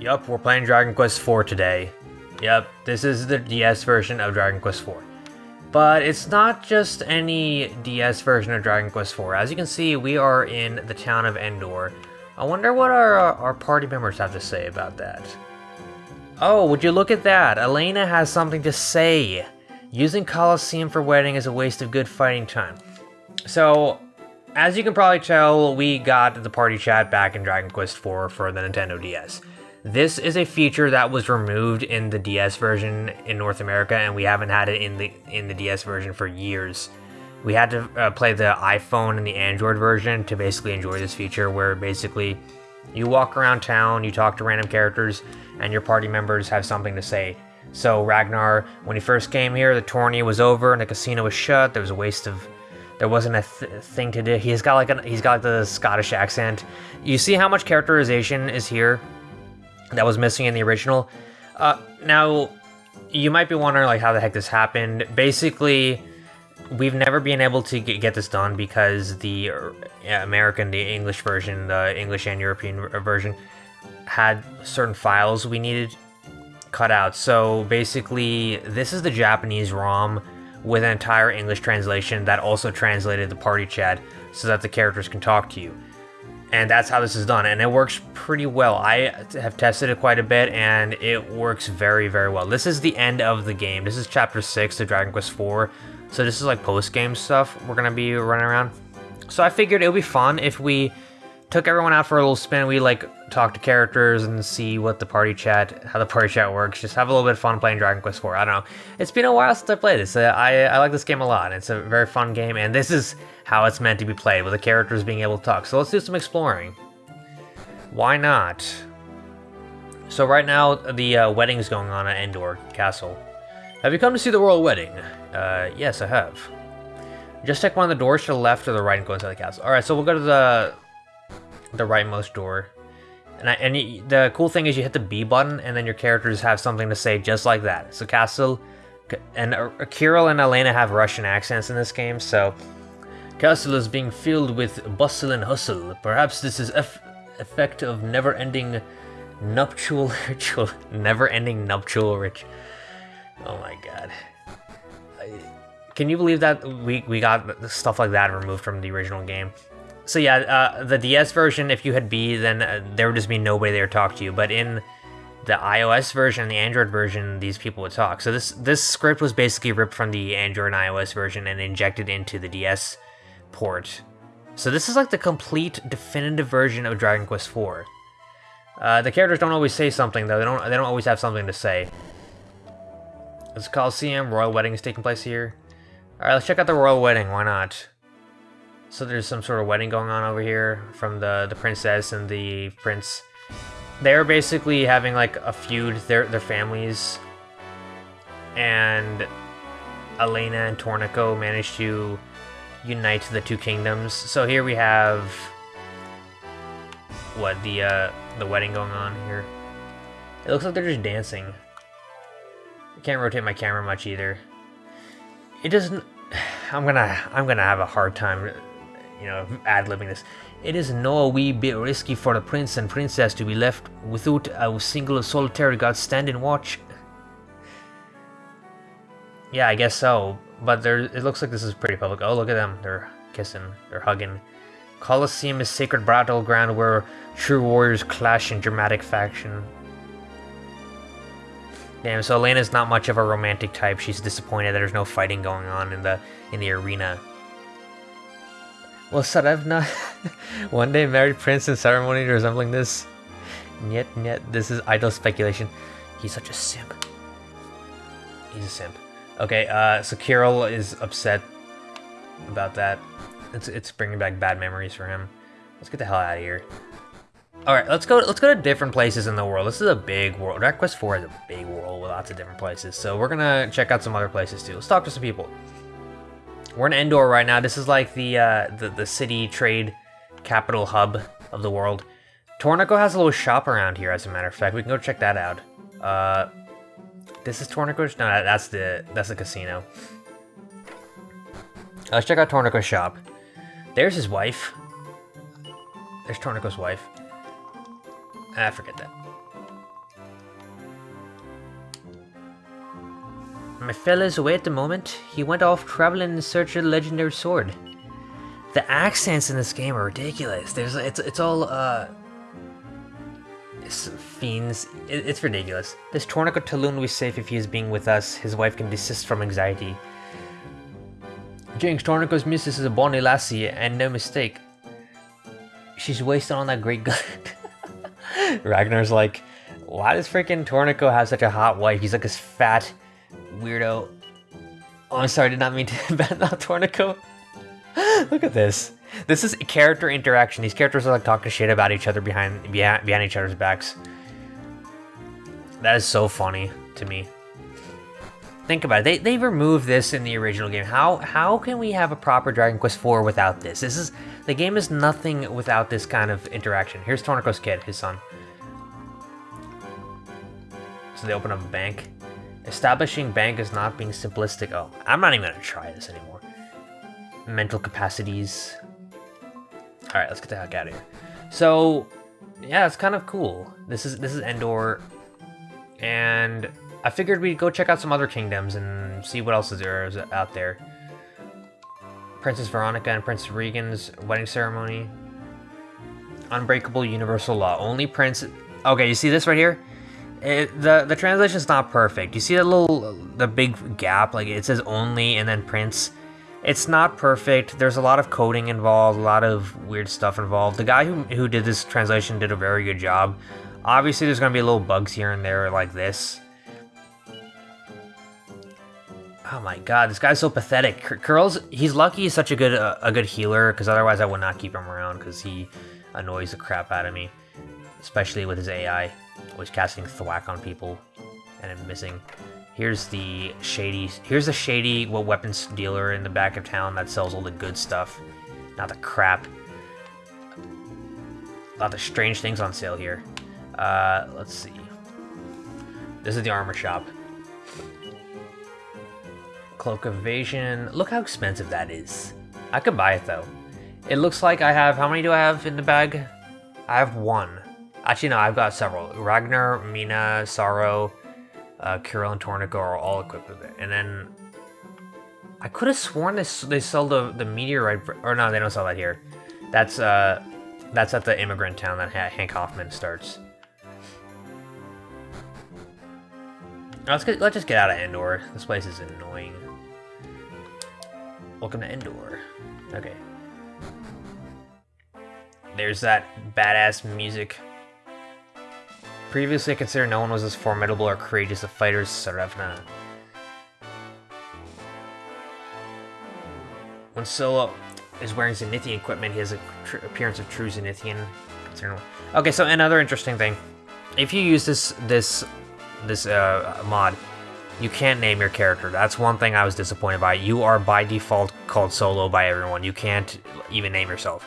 Yup, we're playing Dragon Quest IV today. Yep, this is the DS version of Dragon Quest IV. But it's not just any DS version of Dragon Quest IV. As you can see, we are in the town of Endor. I wonder what our, our party members have to say about that. Oh, would you look at that? Elena has something to say. Using Colosseum for wedding is a waste of good fighting time. So, as you can probably tell, we got the party chat back in Dragon Quest IV for the Nintendo DS. This is a feature that was removed in the DS version in North America, and we haven't had it in the in the DS version for years. We had to uh, play the iPhone and the Android version to basically enjoy this feature, where basically you walk around town, you talk to random characters, and your party members have something to say. So Ragnar, when he first came here, the tourney was over and the casino was shut. There was a waste of there wasn't a th thing to do. He's got like an he's got like the Scottish accent. You see how much characterization is here that was missing in the original. Uh, now, you might be wondering like how the heck this happened. Basically, we've never been able to get this done because the uh, American, the English version, the English and European version had certain files we needed cut out. So basically, this is the Japanese ROM with an entire English translation that also translated the party chat so that the characters can talk to you. And that's how this is done and it works pretty well. I have tested it quite a bit and it works very very well. This is the end of the game. This is chapter 6 of dragon quest IV, so this is like post-game stuff we're gonna be running around. So i figured it would be fun if we took everyone out for a little spin we like talk to characters and see what the party chat how the party chat works just have a little bit of fun playing dragon quest IV. i don't know it's been a while since i played this uh, i i like this game a lot it's a very fun game and this is how it's meant to be played, with the characters being able to talk. So let's do some exploring. Why not? So right now, the uh, wedding is going on at Endor Castle. Have you come to see the royal wedding? Uh, yes, I have. Just check one of the doors to the left or the right and go inside the castle. Alright, so we'll go to the the rightmost door. And, I, and you, the cool thing is you hit the B button and then your characters have something to say just like that. So Castle and uh, Kirill and Elena have Russian accents in this game, so Castle is being filled with bustle and hustle. Perhaps this is effect of never-ending nuptial ritual. Never-ending nuptial ritual. Oh my god. I, can you believe that we, we got stuff like that removed from the original game? So yeah, uh, the DS version, if you had B, then uh, there would just be nobody there to talk to you. But in the iOS version, the Android version, these people would talk. So this this script was basically ripped from the Android and iOS version and injected into the DS port. So this is like the complete definitive version of Dragon Quest IV. Uh, the characters don't always say something though. They don't. They don't always have something to say. It's Coliseum. Royal wedding is taking place here. All right, let's check out the royal wedding. Why not? So there's some sort of wedding going on over here from the the princess and the prince. They're basically having like a feud. Their their families. And Elena and Torneko managed to unite the two kingdoms. So here we have what the uh, the wedding going on here. It looks like they're just dancing. I can't rotate my camera much either. It doesn't. I'm gonna I'm gonna have a hard time, you know, ad libbing this. It is no wee bit risky for the prince and princess to be left without a single solitary god standing watch. Yeah, I guess so. But there, it looks like this is pretty public. Oh, look at them. They're kissing. They're hugging. Colosseum is sacred battleground where true warriors clash in dramatic faction. Damn, so Elena's not much of a romantic type. She's disappointed that there's no fighting going on in the in the arena. Well, Tsarevna, one day married prince in ceremony resembling this. Yet, yet, this is idle speculation. He's such a simp. He's a simp. Okay, uh, so Kirill is upset about that. It's it's bringing back bad memories for him. Let's get the hell out of here. All right, let's go. Let's go to different places in the world. This is a big world. Dragon Quest IV is a big world with lots of different places. So we're gonna check out some other places too. Let's talk to some people. We're in Endor right now. This is like the uh, the the city trade capital hub of the world. Torneko has a little shop around here, as a matter of fact. We can go check that out. Uh, this is Torneko? No, that's the that's the casino. Let's check out Torneko's shop. There's his wife. There's Torneko's wife. Ah, forget that. My fella's away at the moment. He went off traveling in search of the legendary sword. The accents in this game are ridiculous. There's it's it's all uh fiends. It, it's ridiculous. This Torneko Talon will be safe if he is being with us. His wife can desist from anxiety. Jinx, Torneko's missus is a bonny lassie, and no mistake. She's wasted on that great gun. Ragnar's like, why does freaking Torneko have such a hot wife? He's like this fat weirdo. Oh, I'm sorry, did not mean to bad out Torneko. Look at this. This is character interaction. These characters are like talking shit about each other behind behind, behind each other's backs. That is so funny to me. Think about it. They they removed this in the original game. How how can we have a proper Dragon Quest IV without this? This is the game is nothing without this kind of interaction. Here's Torneko's kid, his son. So they open up a bank. Establishing bank is not being simplistic. Oh, I'm not even gonna try this anymore. Mental capacities. All right, let's get the heck out of here. So, yeah, it's kind of cool. This is this is Endor, and I figured we'd go check out some other kingdoms and see what else is there is out there. Princess Veronica and Prince Regan's wedding ceremony. Unbreakable universal law. Only Prince. Okay, you see this right here? It, the the translation is not perfect. You see that little the big gap? Like it says only and then Prince. It's not perfect. There's a lot of coding involved, a lot of weird stuff involved. The guy who, who did this translation did a very good job. Obviously, there's going to be little bugs here and there like this. Oh my god, this guy's so pathetic. Curls, he's lucky he's such a good uh, a good healer, because otherwise I would not keep him around, because he annoys the crap out of me. Especially with his AI, always casting thwack on people, and I'm missing. Here's the shady, here's the shady well, weapons dealer in the back of town that sells all the good stuff, not the crap. A lot of strange things on sale here. Uh, let's see. This is the armor shop. Cloak of Evasion. Look how expensive that is. I could buy it though. It looks like I have, how many do I have in the bag? I have one. Actually, no, I've got several. Ragnar, Meena, Psaro, uh, Kirill and Torneko are all equipped with it. And then I could have sworn this they sell the the meteorite, or no, they don't sell that here. That's uh, that's at the immigrant town that Hank Hoffman starts. Let's get, let's just get out of Endor. This place is annoying. Welcome to Endor. Okay. There's that badass music Previously considered no one was as formidable or courageous a fighter as Tsarevna. When Solo is wearing Zenithian equipment, he has an appearance of true Zenithian. Okay, so another interesting thing. If you use this this this uh, mod, you can't name your character. That's one thing I was disappointed by. You are by default called Solo by everyone. You can't even name yourself.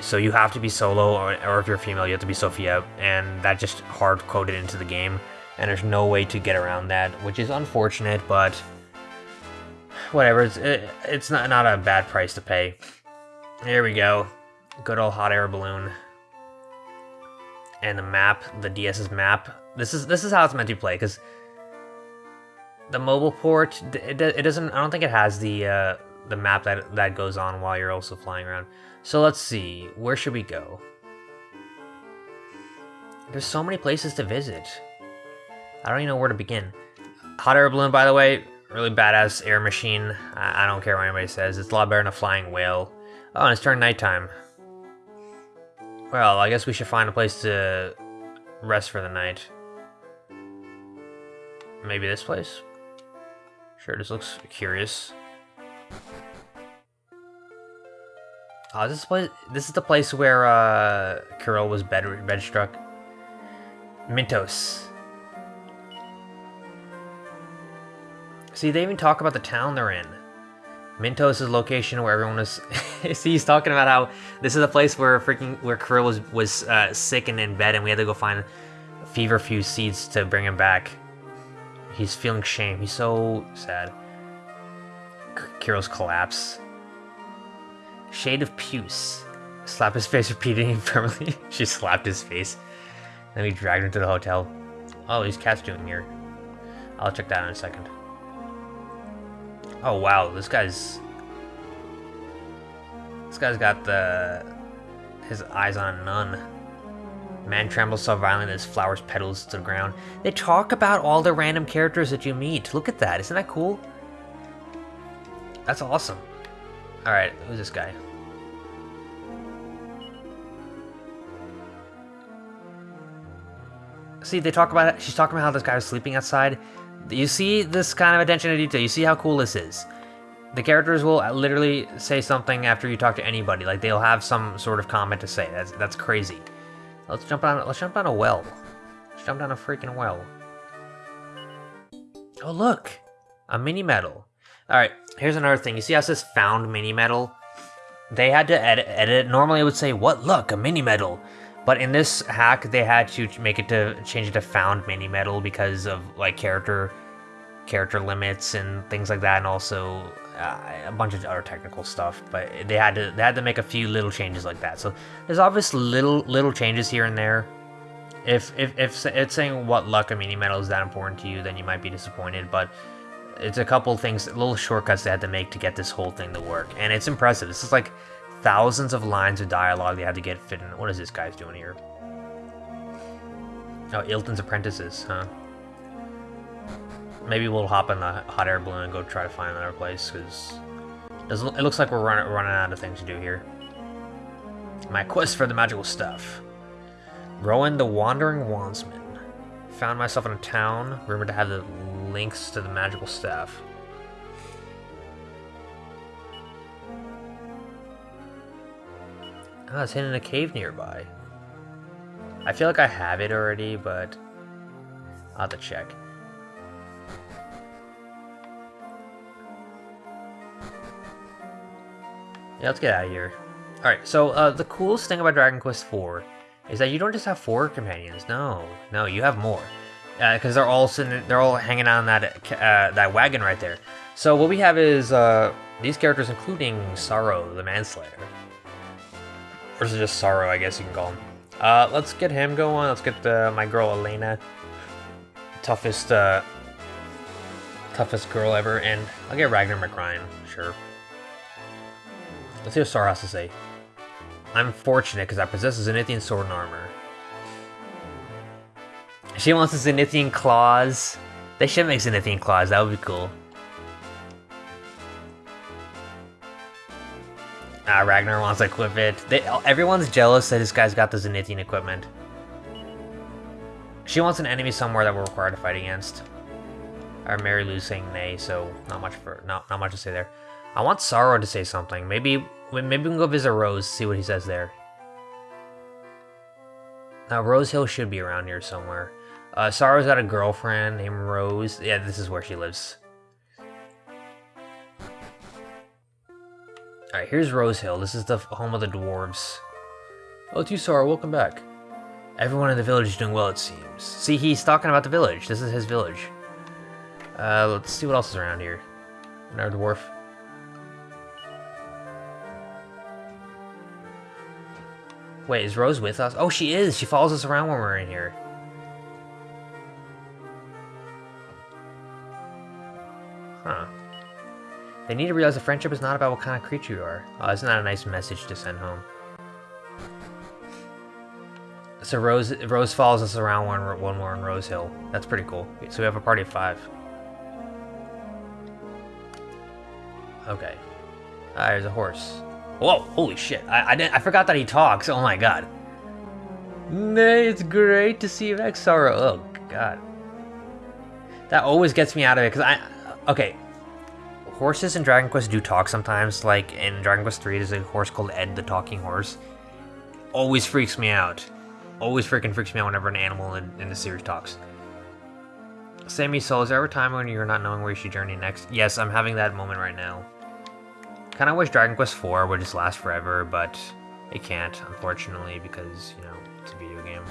So you have to be solo, or, or if you're female, you have to be Sophia, and that just hard coded into the game, and there's no way to get around that, which is unfortunate, but whatever. It's it, it's not not a bad price to pay. Here we go, good old hot air balloon, and the map, the DS's map. This is this is how it's meant to play, because the mobile port, it, it doesn't. I don't think it has the uh, the map that that goes on while you're also flying around. So let's see, where should we go? There's so many places to visit. I don't even know where to begin. Hot air balloon, by the way, really badass air machine. I, I don't care what anybody says. It's a lot better than a flying whale. Oh, and it's turned nighttime. Well, I guess we should find a place to rest for the night. Maybe this place? Sure, this looks curious. Oh, this place. This is the place where uh, was bed bed struck. Mintos. See, they even talk about the town they're in. Mintos is location where everyone is. See, he's talking about how this is a place where freaking where Kirill was was uh, sick and in bed, and we had to go find fever feverfew seeds to bring him back. He's feeling shame. He's so sad. Kirill's collapse. Shade of Puce. Slap his face repeatedly firmly. she slapped his face. Then we dragged him to the hotel. Oh, these cats doing here. I'll check that out in a second. Oh wow, this guy's this guy's got the his eyes on nun. Man trembles so violently his flowers petals to the ground. They talk about all the random characters that you meet. Look at that. Isn't that cool? That's awesome. Alright, who's this guy? See, they talk about it. She's talking about how this guy was sleeping outside. You see this kind of attention to detail. You see how cool this is. The characters will literally say something after you talk to anybody. Like they'll have some sort of comment to say. That's that's crazy. Let's jump down. Let's jump down a well. Let's jump down a freaking well. Oh look, a mini medal. All right, here's another thing. You see how it says found mini medal? They had to edit, edit. Normally it would say, what, look, a mini medal. But in this hack, they had to make it to change it to found mini metal because of like character character limits and things like that, and also uh, a bunch of other technical stuff. But they had to they had to make a few little changes like that. So there's obvious little little changes here and there. If if if it's saying what luck a mini metal is that important to you, then you might be disappointed. But it's a couple things, little shortcuts they had to make to get this whole thing to work, and it's impressive. This is like thousands of lines of dialogue they had to get fit in. What is this guy's doing here? Oh, Ilton's apprentices, huh? Maybe we'll hop in the hot air balloon and go try to find another place, because it looks like we're running, running out of things to do here. My quest for the magical stuff. Rowan the Wandering Wandsman. Found myself in a town, rumored to have the links to the magical staff. Ah, it's hidden in a cave nearby. I feel like I have it already, but I'll have to check. Yeah, let's get out of here. Alright, so uh, the coolest thing about Dragon Quest IV is that you don't just have four companions. No, no, you have more. Because uh, they're all sitting, they're all hanging on that uh, that wagon right there. So what we have is uh, these characters, including Psaro, the Manslayer. Or is it just Psaro, I guess you can call him. Uh, let's get him going. Let's get uh, my girl Elena. Toughest, uh, toughest girl ever. And I'll get Ragnar McRyan, sure. Let's see what Psaro has to say. I'm fortunate because I possess a Zenithian sword and armor. She wants a Zenithian claws. They should make Zenithian claws, that would be cool. Ah, Ragnar wants to equip it. They, everyone's jealous that this guy's got the Zenithian equipment. She wants an enemy somewhere that we're required to fight against. Our Mary Lou's saying nay, so not much for not not much to say there. I want Psaro to say something. Maybe maybe we can go visit Rose, see what he says there. Now Rose Hill should be around here somewhere. Uh, Psaro's got a girlfriend named Rose. Yeah, this is where she lives. Alright, here's Rose Hill. This is the home of the dwarves. Oh, you, Welcome back. Everyone in the village is doing well, it seems. See, he's talking about the village. This is his village. Uh, let's see what else is around here. Another dwarf. Wait, is Rose with us? Oh, she is! She follows us around when we're in here. Huh. They need to realize that friendship is not about what kind of creature you are. Oh, isn't that a nice message to send home? So Rose Rose follows us around when, when we're in Rose Hill. That's pretty cool. So we have a party of five. Okay. Ah, there's a horse. Whoa, holy shit. I, I, didn't, I forgot that he talks. Oh my god. Nay, it's great to see you back, Psaro. Oh, god. That always gets me out of it, because I... Okay, horses in Dragon Quest do talk sometimes. Like in Dragon Quest 3, there's a horse called Ed the Talking Horse. Always freaks me out. Always freaking freaks me out whenever an animal in, in the series talks. Sammy Soul, is there ever a time when you're not knowing where you should journey next? Yes, I'm having that moment right now. Kinda wish Dragon Quest 4 would just last forever, but it can't, unfortunately, because, you know, it's a video game.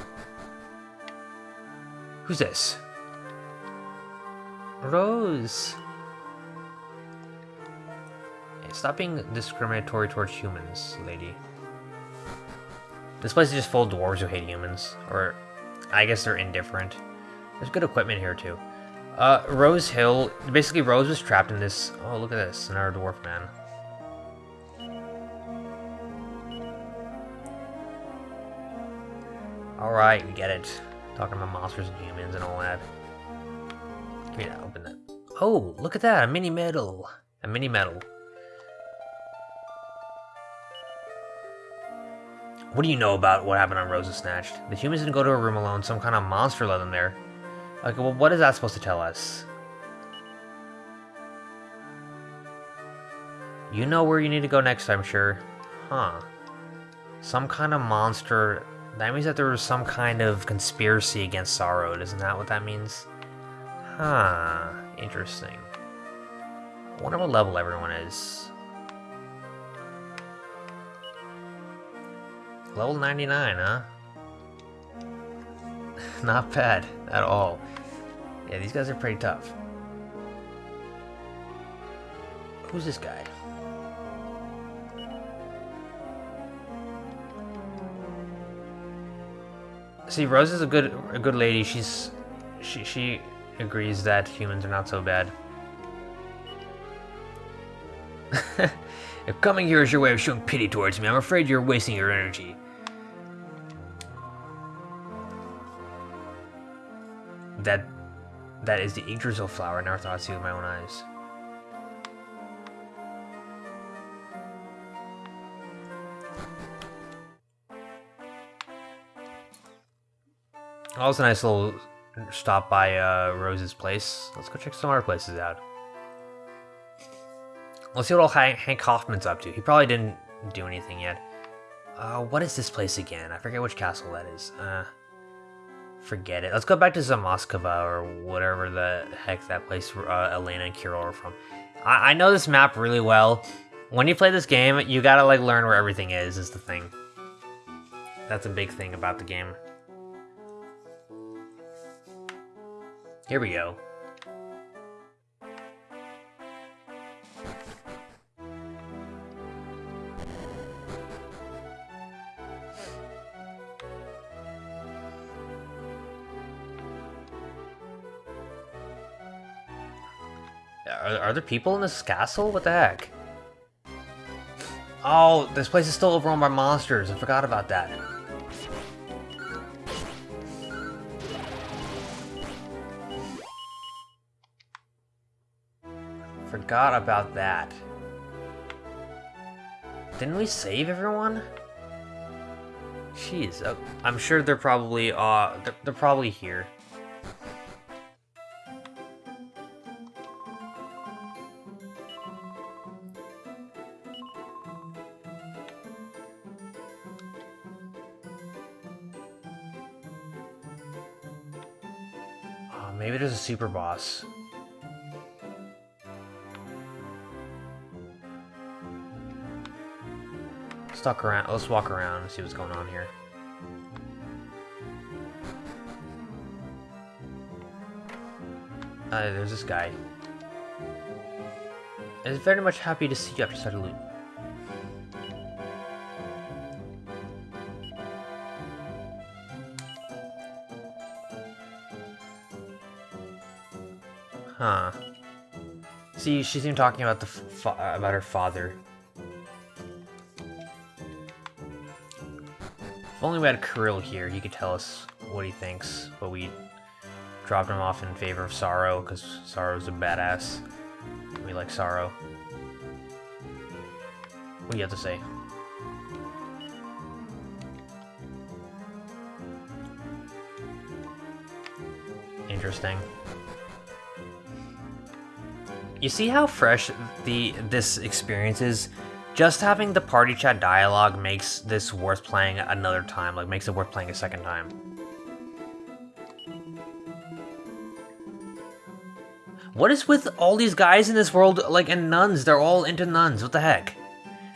Who's this? Rose. Stop being discriminatory towards humans, lady. This place is just full of dwarves who hate humans. Or, I guess they're indifferent. There's good equipment here, too. Uh, Rose Hill... Basically, Rose was trapped in this... Oh, look at this. Another dwarf man. Alright, we get it. Talking about monsters and humans and all that. Give me that, open that. Oh, look at that, a mini medal. A mini medal. What do you know about what happened on Rosa Snatched? The humans didn't go to a room alone, some kind of monster led them there. Okay, well, what is that supposed to tell us? You know where you need to go next, I'm sure. Huh. Some kind of monster that means that there was some kind of conspiracy against Psaro, isn't that what that means? Huh, interesting. I wonder what level everyone is. Level 99, huh? Not bad at all. Yeah, these guys are pretty tough. Who's this guy? See, Rose is a good a good lady. She's she she agrees that humans are not so bad. if coming here is your way of showing pity towards me, I'm afraid you're wasting your energy. That that is the Yggdrasil flower. I never thought I'd with my own eyes. That was a nice little stop by uh, Rose's place. Let's go check some other places out. Let's see what old Hank Hoffman's up to. He probably didn't do anything yet. Uh, what is this place again? I forget which castle that is. Uh, forget it. Let's go back to Zamoskova or whatever the heck that place uh, Elena and Kirill are from. I, I know this map really well. When you play this game, you gotta like learn where everything is, is the thing. That's a big thing about the game. Here we go. There people in this castle? What the heck? Oh, this place is still overrun by monsters. I forgot about that. forgot about that. Didn't we save everyone? Jeez, uh, I'm sure they're probably, uh, they're, they're probably here. Super boss. stuck around. Let's walk around and see what's going on here. Uh, there's this guy. Is very much happy to see you after such a See, she's even talking about the about her father. If only we had Kirill here, he could tell us what he thinks, but we dropped him off in favor of Psaro, because Psaro's a badass. We like Psaro. What do you have to say? Interesting. You see how fresh the this experience is? just having the party chat dialogue makes this worth playing another time, like makes it worth playing a second time. What is with all these guys in this world, like, and nuns? They're all into nuns. What the heck?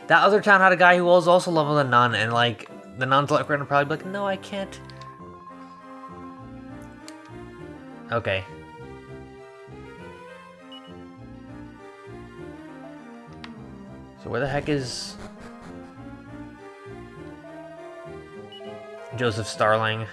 That other town had a guy who was also loving a nun, and, like, the nuns like, probably be like, no, I can't. Okay. So where the heck is... Joseph Starling?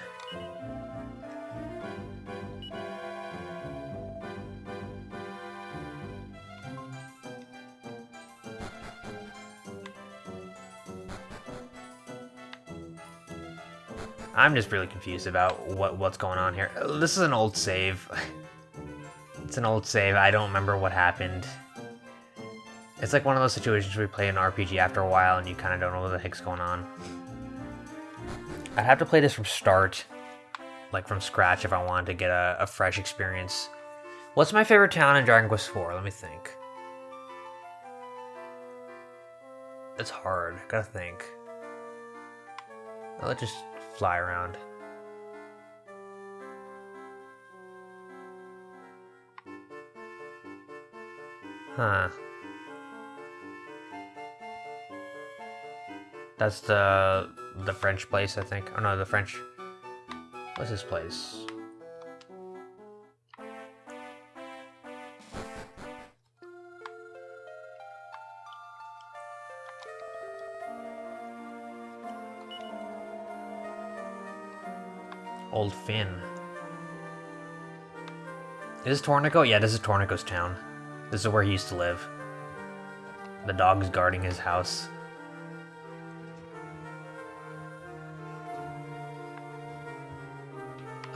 I'm just really confused about what what's going on here. This is an old save. it's an old save. I don't remember what happened. It's like one of those situations where you play an RPG after a while and you kind of don't know what the heck's going on. I'd have to play this from start, like from scratch if I wanted to get a, a fresh experience. What's my favorite town in Dragon Quest IV? Let me think. It's hard. Gotta think. Let's just fly around. Huh. That's the the French place, I think. Oh no, the French. What's this place? Old Finn. Is this Torneko? Yeah, this is Torneko's town. This is where he used to live. The dog's guarding his house.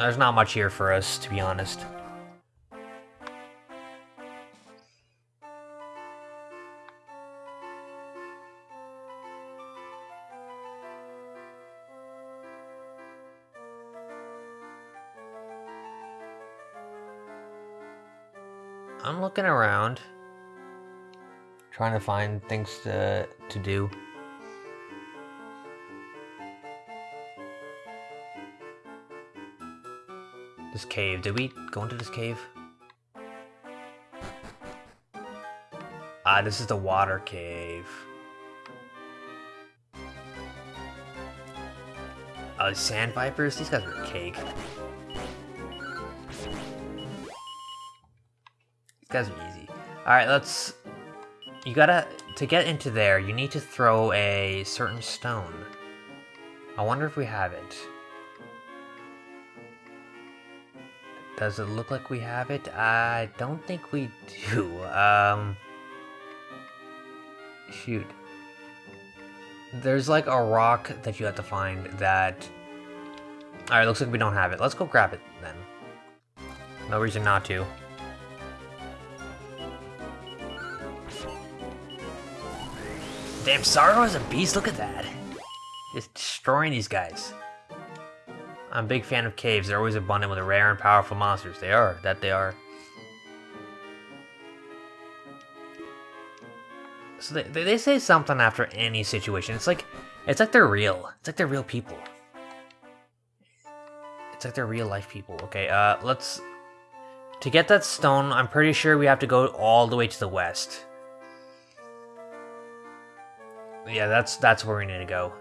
There's not much here for us, to be honest. I'm looking around, trying to find things to, to do. This cave, did we go into this cave? Ah, this is the water cave. Oh, sand vipers? These guys are cake. These guys are easy. Alright, let's... You gotta... To get into there, you need to throw a certain stone. I wonder if we have it. Does it look like we have it? I don't think we do. Um... Shoot. There's like a rock that you have to find that... Alright, looks like we don't have it. Let's go grab it then. No reason not to. Damn, Psaro is a beast, look at that. Just destroying these guys. I'm a big fan of caves, they're always abundant with rare and powerful monsters. They are, that they are. So they, they say something after any situation. It's like, it's like they're real. It's like they're real people. It's like they're real life people. Okay, uh, let's... To get that stone, I'm pretty sure we have to go all the way to the west. Yeah, that's that's where we need to go.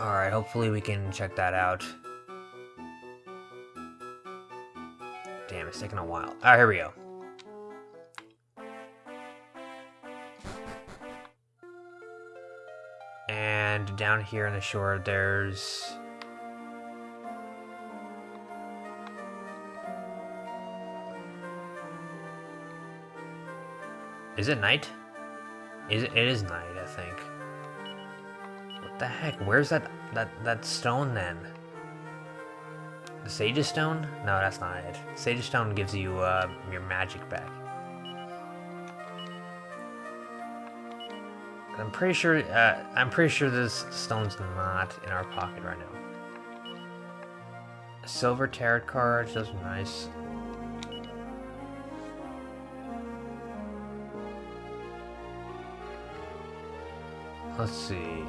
Alright, hopefully we can check that out. Damn, it's taking a while. Alright, here we go. And down here on the shore, there's... Is it night? Is it, it is night, I think. The heck? Where's that that that stone then? The Sage's Stone? No, that's not it. Sage's Stone gives you uh, your magic back. I'm pretty sure. Uh, I'm pretty sure this stone's not in our pocket right now. Silver tarot cards. Those are nice. Let's see.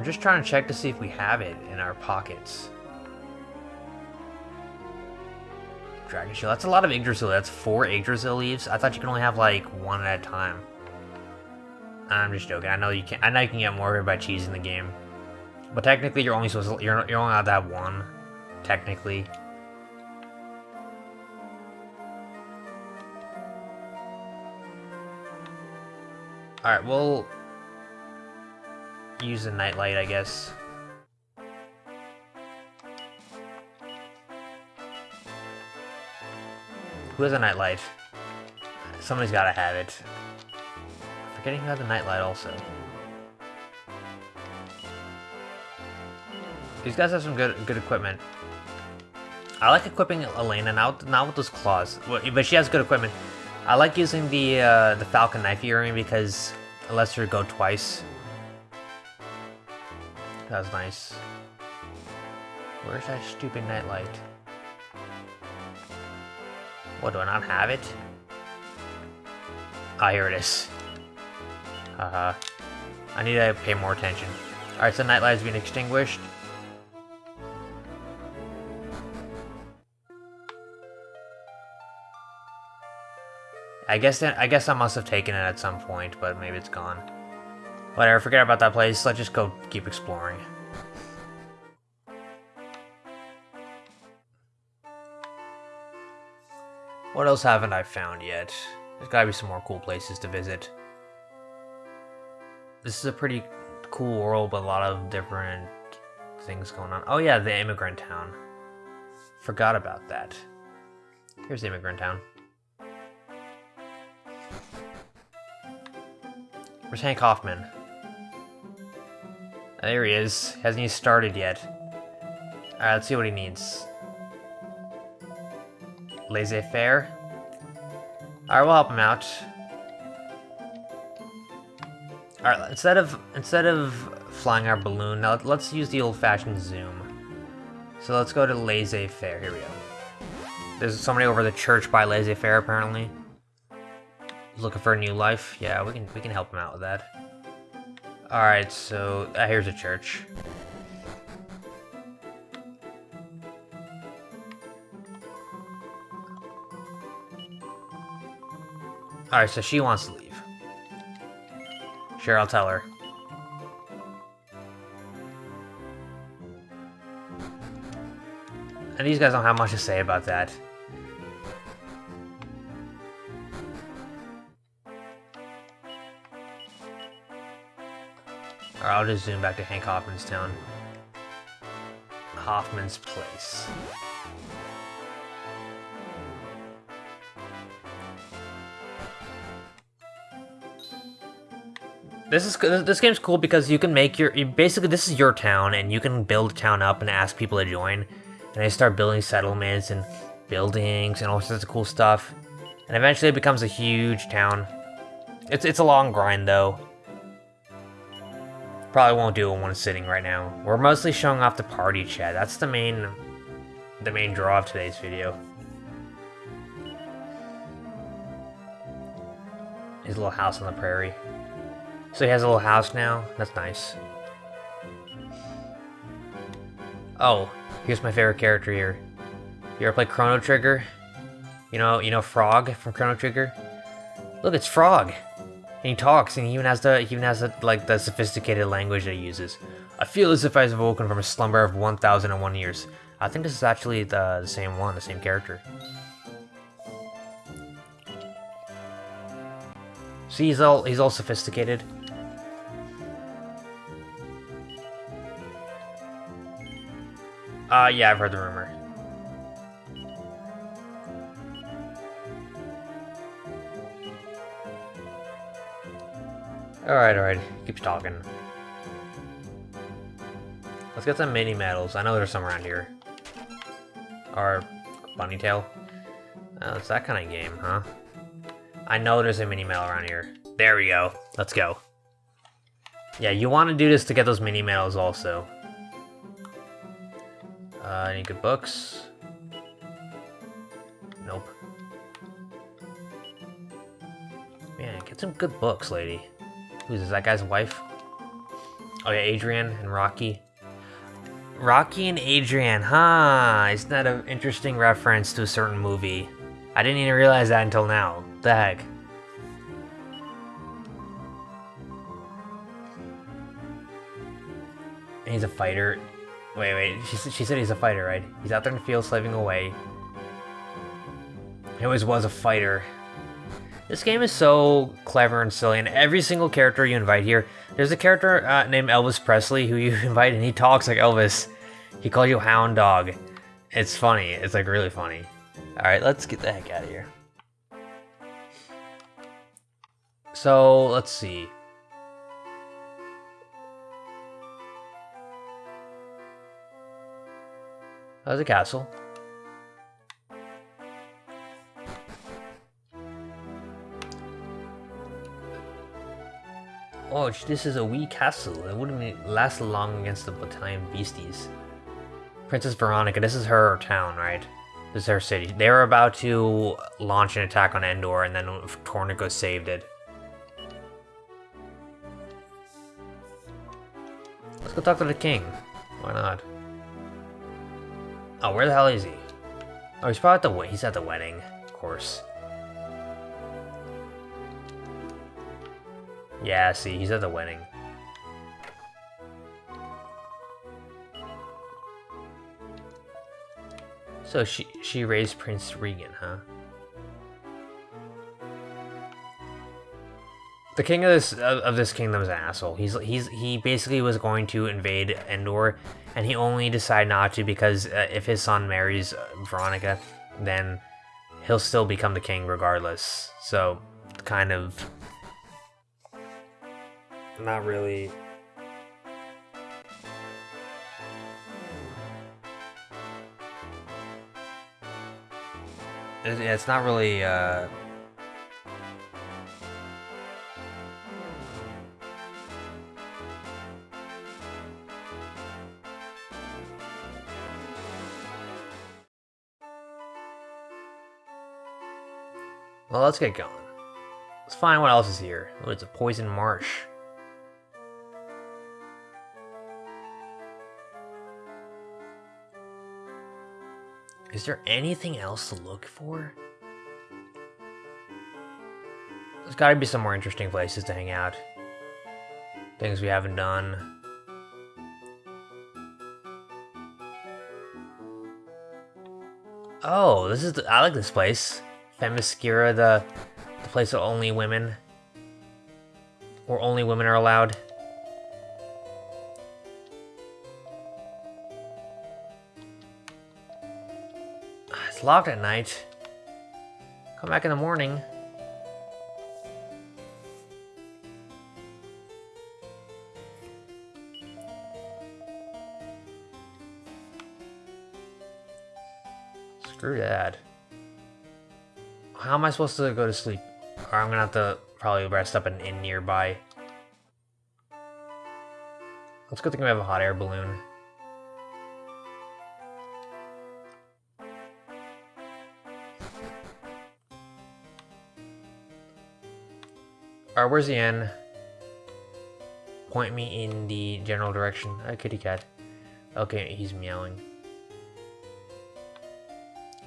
I'm just trying to check to see if we have it in our pockets. Dragon Shield. That's a lot of Yggdrasil. That's four Yggdrasil leaves. I thought you could only have like one at a time. I'm just joking. I know you can. I know you can get more of it by cheesing the game, but technically, you're only supposed to. You're you're only allowed to have one. Technically. All right. We'll use the nightlight, I guess. Who has a nightlight? Somebody's gotta have it. Forgetting who had the nightlight also. These guys have some good good equipment. I like equipping Elena, not, not with those claws, but she has good equipment. I like using the uh, the Falcon Knife earring because it lets her go twice. That was nice. Where's that stupid nightlight? What, do I not have it? Ah, here it is. Haha. I need to pay more attention. Alright, so nightlight has been extinguished. I guess that, I guess I must have taken it at some point, but maybe it's gone. Whatever, forget about that place. Let's just go keep exploring. What else haven't I found yet? There's gotta be some more cool places to visit. This is a pretty cool world with a lot of different things going on. Oh yeah, the immigrant town. Forgot about that. Here's the immigrant town. Where's Hank Hoffman? Uh, there he is. Hasn't he started yet. Alright, let's see what he needs laissez-faire. Alright, we'll help him out. Alright, instead of instead of flying our balloon, now let's use the old-fashioned zoom. So let's go to laissez-faire. Here we go. There's somebody over the church by laissez-faire apparently. Looking for a new life. Yeah, we can we can help him out with that. Alright, so uh, here's a church. Alright, so she wants to leave. Sure, I'll tell her. And these guys don't have much to say about that. Alright, I'll just zoom back to Hank Hoffman's town. Hoffman's place. This is this game's cool because you can make your basically this is your town and you can build a town up and ask people to join, and they start building settlements and buildings and all sorts of cool stuff, and eventually it becomes a huge town. It's it's a long grind though. Probably won't do in one sitting right now. We're mostly showing off the party chat. That's the main the main draw of today's video. His little house on the prairie. So he has a little house now? That's nice. Oh, here's my favorite character here. You ever play Chrono Trigger? You know, you know Frog from Chrono Trigger? Look, it's Frog! And he talks, and he even has the, he even has the, like, the sophisticated language that he uses. I feel as if I was awoken from a slumber of 1001 years. I think this is actually the, the same one, the same character. See, he's all, he's all sophisticated. Uh, yeah, I've heard the rumor. Alright, alright. Keeps talking. Let's get some mini medals. I know there's some around here. Or bunny tail. Oh, it's that kind of game, huh? I know there's a mini medal around here. There we go. Let's go. Yeah, you want to do this to get those mini medals also. Uh, any good books? Nope. Man, get some good books, lady. Who's is that guy's wife? Oh yeah, Adrian and Rocky. Rocky and Adrian, huh? Isn't that an interesting reference to a certain movie? I didn't even realize that until now. The heck? And he's a fighter. Wait, wait, she, she said he's a fighter, right? He's out there in the field slaving away. He always was a fighter. This game is so clever and silly, and every single character you invite here, there's a character uh, named Elvis Presley who you invite, and he talks like Elvis. He calls you Hound Dog. It's funny. It's like really funny. All right, let's get the heck out of here. So let's see. How's the castle? Oh, this is a wee castle. It wouldn't last long against the battalion beasties. Princess Veronica, this is her town, right? This is her city. They were about to launch an attack on Endor, and then Torneko saved it. Let's go talk to the king. Why not? Oh, where the hell is he? Oh, he's probably at the he's at the wedding, of course. Yeah, see, he's at the wedding. So she she raised Prince Regan, huh? The king of this of this kingdom is an asshole. He's he's he basically was going to invade Endor, and he only decided not to because uh, if his son marries uh, Veronica, then he'll still become the king regardless. So, kind of not really. It's not really. Uh, Well, let's get going. Let's find what else is here. Oh, it's a poison marsh. Is there anything else to look for? There's gotta be some more interesting places to hang out. Things we haven't done. Oh, this is the, I like this place. Themyscira, the, the place of only women. Or only women are allowed. Locked at night. Come back in the morning. Screw that. How am I supposed to go to sleep? Or I'm gonna have to probably rest up in an inn nearby. Let's go think we have a hot air balloon. Alright, where's the inn? Point me in the general direction. A kitty cat. Okay, he's meowing.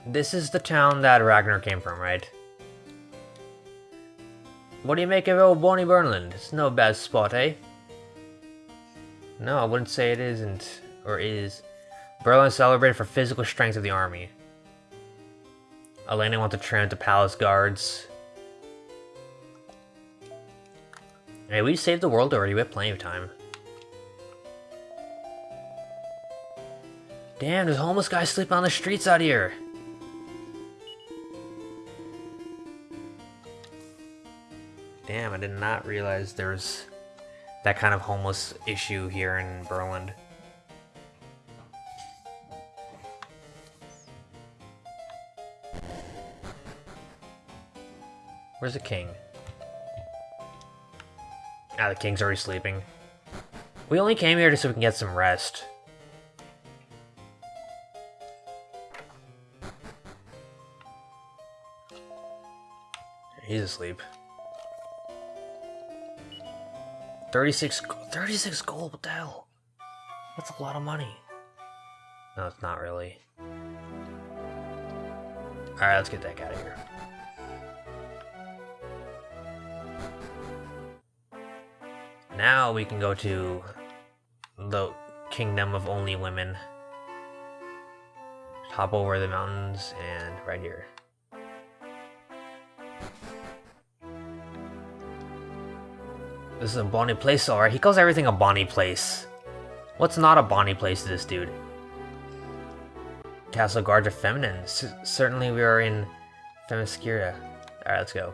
This is the town that Ragnar came from, right? What do you make of old Bonnie Burland? It's no bad spot, eh? No, I wouldn't say it isn't, or is. Burland celebrated for physical strength of the army. Alena wants to train the palace guards. Hey, we saved the world already. We have plenty of time. Damn, there's homeless guys sleeping on the streets out here. Damn, I did not realize there was that kind of homeless issue here in Burland. Where's the king? Ah, the king's already sleeping. We only came here just so we can get some rest. He's asleep. 36, 36 gold, what the hell? That's a lot of money. No, it's not really. Alright, let's get that out of here. Now we can go to the kingdom of only women. Hop over the mountains and right here. This is a bonny place, alright. He calls everything a bonny place. What's not a bonny place to this dude? Castle Guards are feminine. S certainly we are in Themyscira. Alright, let's go.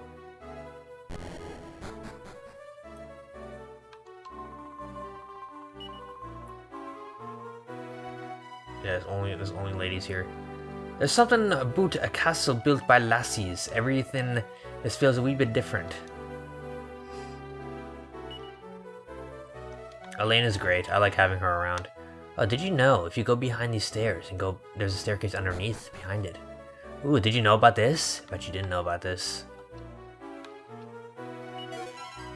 There's only there's only ladies here. There's something about a castle built by lassies. Everything this feels a wee bit different. Elaine is great. I like having her around. Oh, did you know if you go behind these stairs and go, there's a staircase underneath behind it. Ooh, did you know about this? Bet you didn't know about this.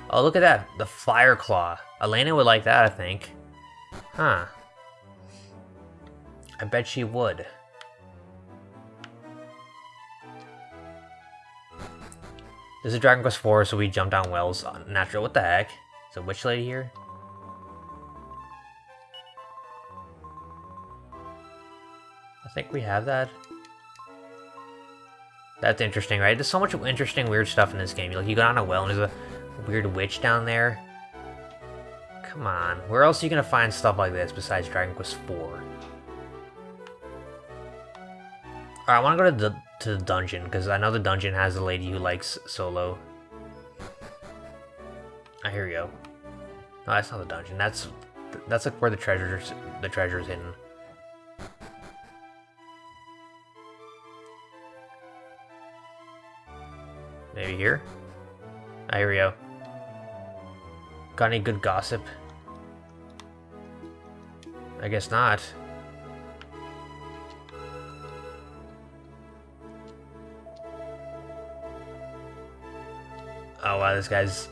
Oh, look at that. The Fire Claw. Alena would like that, I think. Huh. I bet she would. This is Dragon Quest IV, so we jump down wells. Uh, natural. What the heck? Is a witch lady here? I think we have that. That's interesting, right? There's so much interesting, weird stuff in this game. Like, you go down a well and there's a weird witch down there. Come on. Where else are you gonna find stuff like this besides Dragon Quest IV? Alright, I wanna go to the, to the dungeon, because I know the dungeon has a lady who likes solo. Ah, here we go. No, that's not the dungeon. That's that's like where the treasures the treasure's hidden. Maybe here? Ah, here we go. Got any good gossip? I guess not. Wow, this guy's...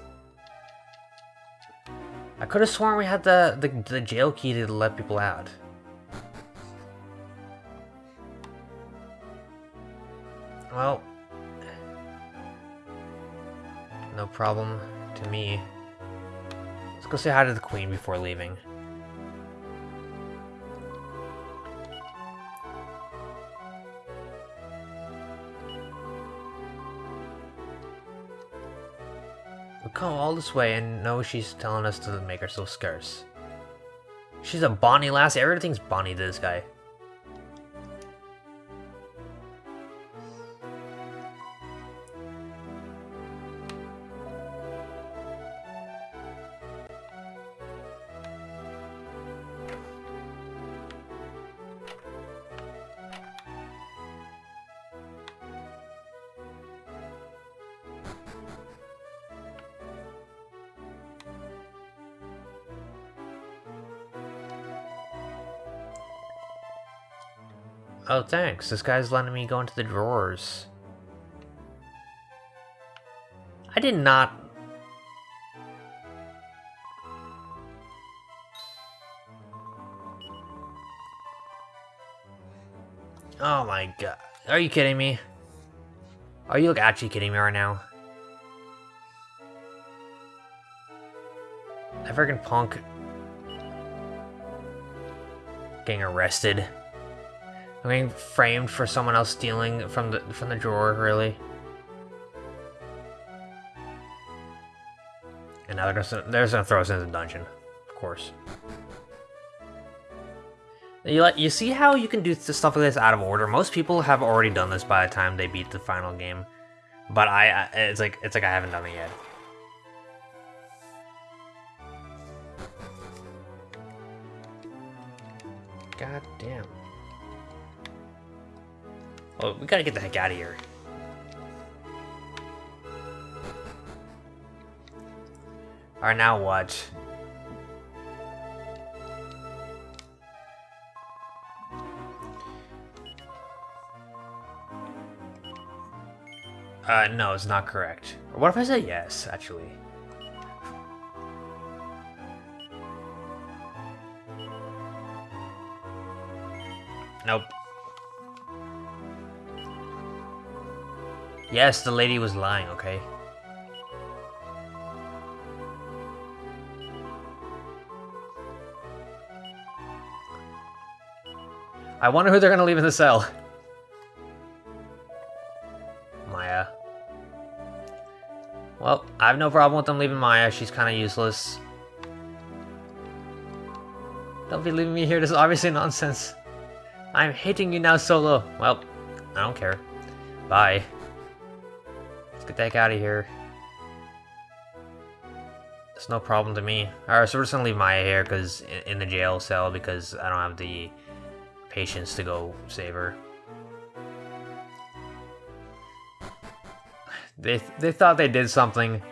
I could have sworn we had the, the, the jail key to let people out. Well, no problem to me. Let's go say hi to the queen before leaving. Come all this way and know she's telling us to make ourselves scarce. She's a bonny lass. Everything's bonny to this guy. Thanks. This guy's letting me go into the drawers. I did not... Oh my god. Are you kidding me? Are you actually kidding me right now? That freaking punk getting arrested. I'm being framed for someone else stealing from the from the drawer, really. And now they're just, they're gonna throw us into the dungeon, of course. You like you see how you can do stuff like this out of order. Most people have already done this by the time they beat the final game, but I, I it's like it's like I haven't done it yet. God damn. Well, we gotta get the heck out of here. Alright, now what? Uh, no, it's not correct. Or what if I say yes, actually? Nope. Yes, the lady was lying, okay? I wonder who they're gonna leave in the cell. Maya. Well, I have no problem with them leaving Maya. She's kind of useless. Don't be leaving me here. This is obviously nonsense. I'm hating you now, Solo. Well, I don't care. Bye. Let's get the heck out of here. It's no problem to me. Alright, so we're just gonna leave Maya here because in the jail cell because I don't have the patience to go save her. They they thought they did something.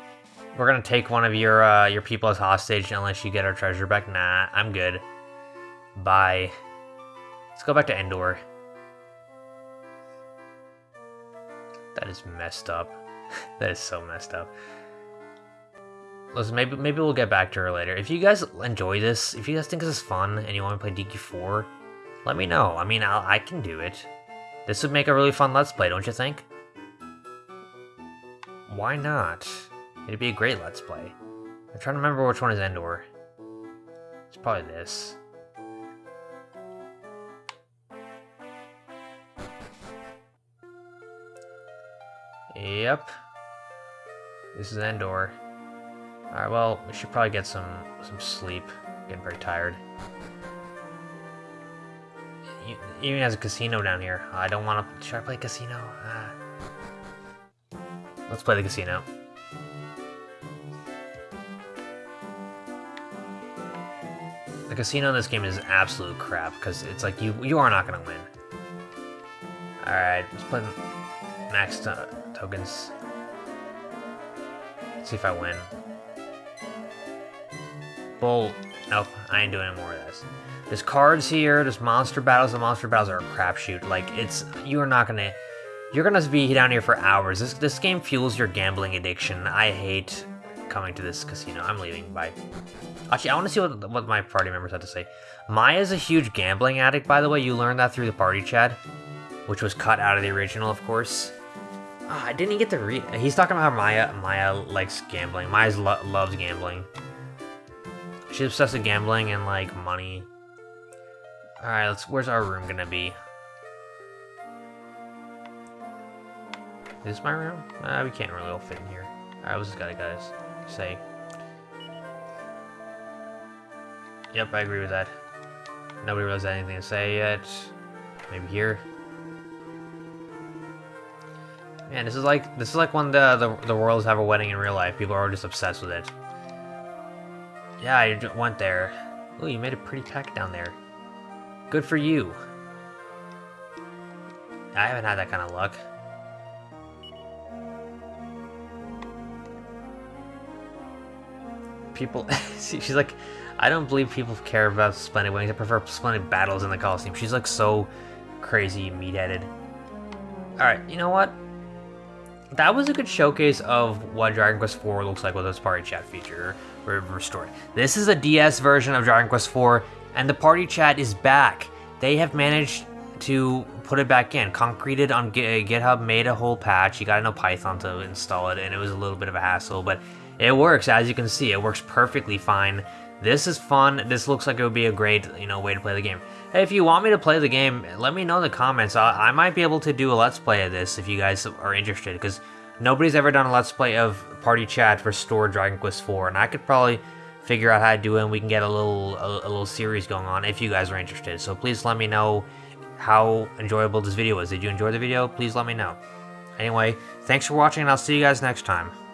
We're gonna take one of your uh, your people as hostage unless you get our treasure back. Nah, I'm good. Bye. Let's go back to Endor. That is messed up. That is so messed up. Listen, maybe maybe we'll get back to her later. If you guys enjoy this, if you guys think this is fun and you want to play DQ4, let me know. I mean, I'll, I can do it. This would make a really fun Let's Play, don't you think? Why not? It'd be a great Let's Play. I'm trying to remember which one is Endor. It's probably this. Yep. This is Endor. Alright, well, we should probably get some some sleep. Getting very tired. Even has a casino down here. I don't want to... Should I play casino? Uh, let's play the casino. The casino in this game is absolute crap, because it's like, you you are not going to win. Alright, let's play max tokens. Let's see if I win. Bull. Nope, I ain't doing any more of this. There's cards here, there's monster battles, The monster battles are a crapshoot. Like, it's, you are not gonna, you're gonna be down here for hours. This, this game fuels your gambling addiction. I hate coming to this casino. I'm leaving, bye. Actually, I want to see what, what my party members have to say. Maya's a huge gambling addict, by the way. You learned that through the party chat, which was cut out of the original, of course. Oh, I didn't get to read. He's talking about how Maya Maya likes gambling. Maya lo loves gambling. She's obsessed with gambling and like money. All right, let's. Where's our room gonna be? Is this my room? Uh, we can't really all fit in here. All right, what's this guy guys say? Yep, I agree with that. Nobody really has anything to say yet. Maybe here. Man, this is like this is like when the the, the royals have a wedding in real life. People are just obsessed with it. Yeah, I went there. Oh, you made a pretty pack down there. Good for you. I haven't had that kind of luck. People, she's like, I don't believe people care about Splendid Wings. I prefer Splendid Battles in the Coliseum. She's like so crazy meat-headed. Alright, you know what? That was a good showcase of what Dragon Quest IV looks like with its party chat feature restored. This is a DS version of Dragon Quest IV, and the party chat is back. They have managed to put it back in. Concreted on uh, GitHub made a whole patch. You gotta know Python to install it, and it was a little bit of a hassle, but it works. As you can see, it works perfectly fine. This is fun. This looks like it would be a great, you know, way to play the game. Hey, if you want me to play the game, let me know in the comments. I, I might be able to do a Let's Play of this if you guys are interested, because nobody's ever done a Let's Play of Party Chat for Store Dragon Quest IV, and I could probably figure out how to do it, and we can get a little a, a little series going on if you guys are interested. So please let me know how enjoyable this video was. Did you enjoy the video? Please let me know. Anyway, thanks for watching, and I'll see you guys next time.